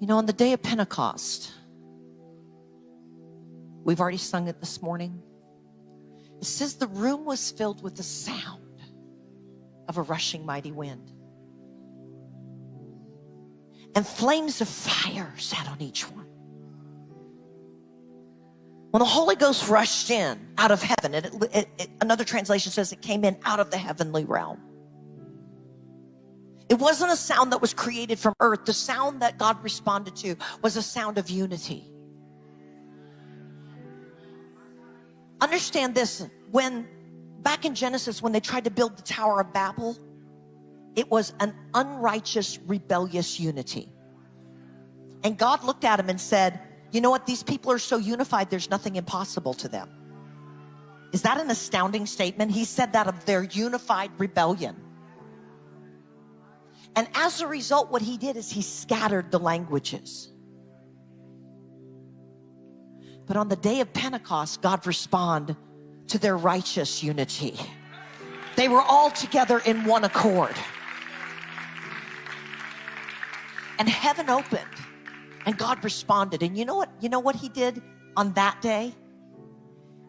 You know, on the day of Pentecost, we've already sung it this morning. It says the room was filled with the sound of a rushing mighty wind. And flames of fire sat on each one. When the Holy Ghost rushed in out of heaven, it, it, it, another translation says it came in out of the heavenly realm. It wasn't a sound that was created from earth. The sound that God responded to was a sound of unity. Understand this when back in Genesis, when they tried to build the Tower of Babel, it was an unrighteous, rebellious unity. And God looked at him and said, You know what? These people are so unified, there's nothing impossible to them. Is that an astounding statement? He said that of their unified rebellion. And as a result, what he did is he scattered the languages. But on the day of Pentecost, God responded to their righteous unity. They were all together in one accord. And heaven opened and God responded. And you know what? You know what he did on that day?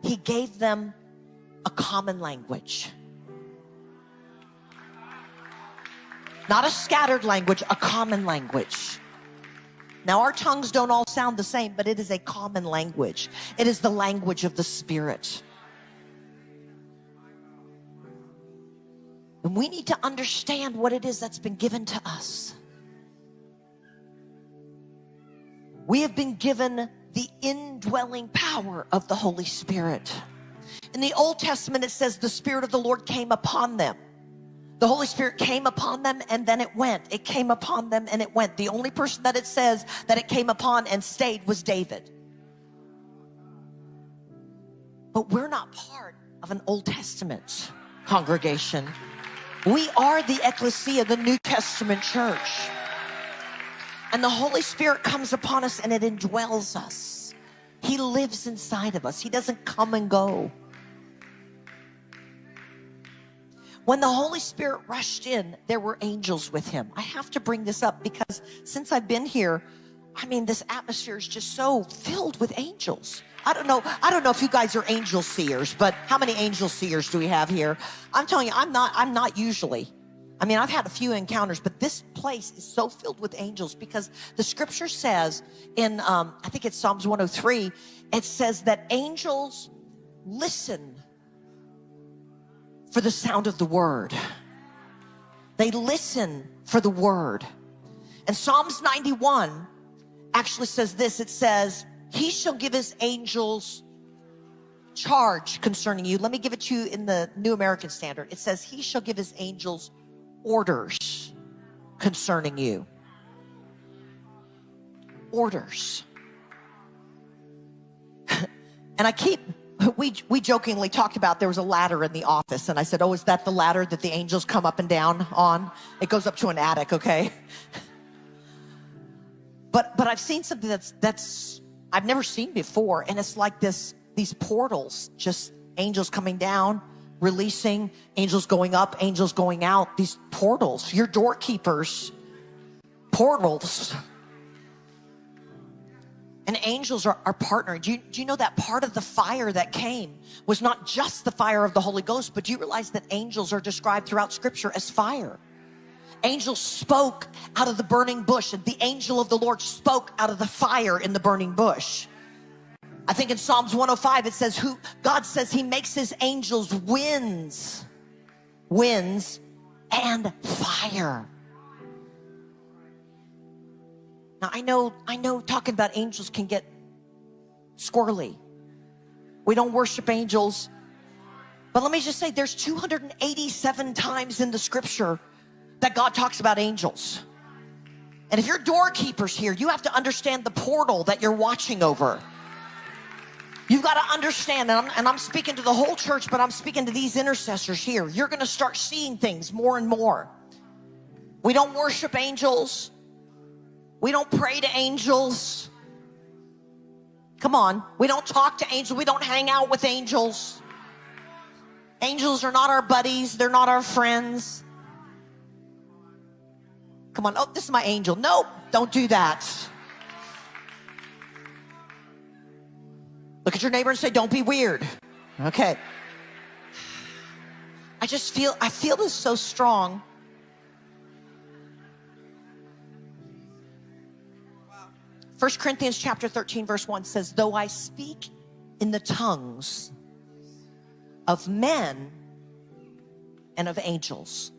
He gave them a common language. Not a scattered language, a common language. Now, our tongues don't all sound the same, but it is a common language. It is the language of the Spirit. And we need to understand what it is that's been given to us. We have been given the indwelling power of the Holy Spirit. In the Old Testament, it says the Spirit of the Lord came upon them. The Holy Spirit came upon them and then it went. It came upon them and it went. The only person that it says that it came upon and stayed was David. But we're not part of an Old Testament congregation. We are the ecclesia, the New Testament church. And the Holy Spirit comes upon us and it indwells us. He lives inside of us. He doesn't come and go. When the Holy Spirit rushed in, there were angels with him. I have to bring this up because since I've been here, I mean, this atmosphere is just so filled with angels. I don't know. I don't know if you guys are angel seers, but how many angel seers do we have here? I'm telling you, I'm not, I'm not usually. I mean, I've had a few encounters, but this place is so filled with angels because the scripture says in, um, I think it's Psalms 103, it says that angels listen for the sound of the word. They listen for the word. And Psalms 91 actually says this it says, He shall give His angels charge concerning you. Let me give it to you in the New American Standard. It says, He shall give His angels orders concerning you. Orders. and I keep we, we jokingly talked about there was a ladder in the office and I said, oh, is that the ladder that the angels come up and down on? It goes up to an attic, okay? But, but I've seen something that's, that's, I've never seen before. And it's like this, these portals, just angels coming down, releasing, angels going up, angels going out, these portals, your doorkeepers, portals. And angels are, are partnering. Do you, do you know that part of the fire that came was not just the fire of the Holy Ghost, but do you realize that angels are described throughout scripture as fire? Angels spoke out of the burning bush, and the angel of the Lord spoke out of the fire in the burning bush. I think in Psalms 105 it says who God says he makes his angels winds, winds and fire. Now I know, I know talking about angels can get squirrely. We don't worship angels. But let me just say there's 287 times in the scripture that God talks about angels. And if you're doorkeepers here, you have to understand the portal that you're watching over. You've got to understand, and I'm, and I'm, speaking to the whole church, but I'm speaking to these intercessors here. You're going to start seeing things more and more. We don't worship angels. We don't pray to angels. Come on. We don't talk to angels. We don't hang out with angels. Angels are not our buddies. They're not our friends. Come on. Oh, this is my angel. Nope. Don't do that. Look at your neighbor and say, don't be weird. Okay. I just feel, I feel this so strong. First Corinthians chapter 13 verse 1 says, though I speak in the tongues of men and of angels.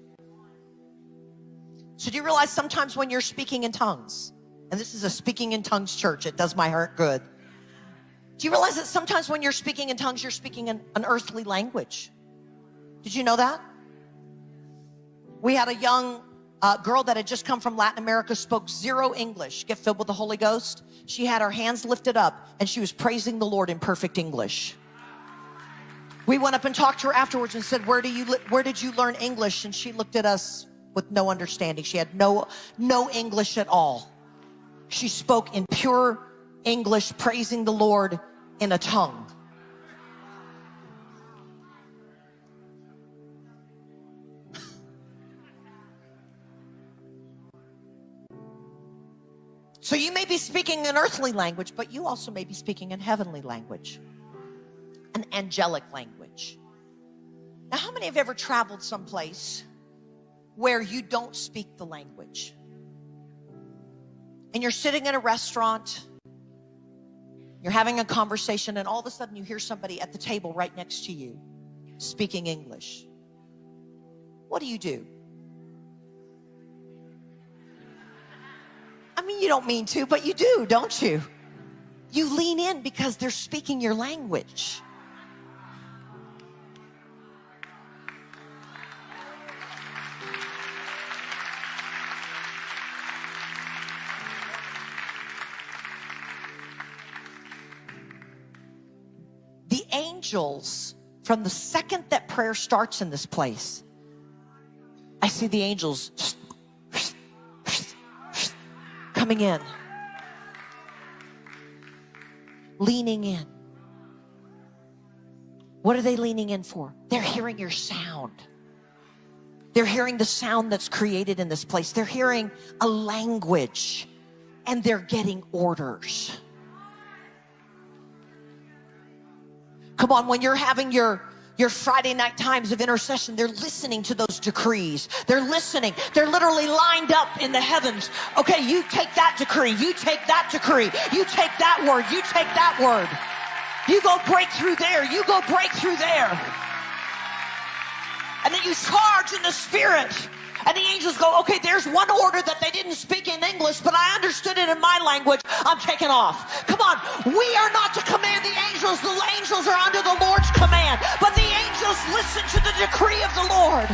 So do you realize sometimes when you're speaking in tongues, and this is a speaking in tongues church, it does my heart good. Do you realize that sometimes when you're speaking in tongues, you're speaking in an earthly language? Did you know that? We had a young uh, girl that had just come from Latin America, spoke zero English, get filled with the Holy Ghost. She had her hands lifted up and she was praising the Lord in perfect English. We went up and talked to her afterwards and said, where do you, where did you learn English? And she looked at us with no understanding. She had no, no English at all. She spoke in pure English, praising the Lord in a tongue. So you may be speaking an earthly language, but you also may be speaking in heavenly language, an angelic language. Now, how many have ever traveled someplace where you don't speak the language? And you're sitting in a restaurant, you're having a conversation, and all of a sudden you hear somebody at the table right next to you speaking English. What do you do? You don't mean to, but you do, don't you? You lean in because they're speaking your language. The angels, from the second that prayer starts in this place, I see the angels coming in, leaning in. What are they leaning in for? They're hearing your sound. They're hearing the sound that's created in this place. They're hearing a language and they're getting orders. Come on, when you're having your your Friday night times of intercession, they're listening to those decrees. They're listening. They're literally lined up in the heavens. Okay, you take that decree. You take that decree. You take that word. You take that word. You go break through there. You go break through there. And then you charge in the spirit. And the angels go, okay, there's one order that they didn't speak in English, but I understood it in my language. I'm taking off. Come on. We are not to command the angels. The angels are under the Lord's command. But the angels listen to the decree of the Lord.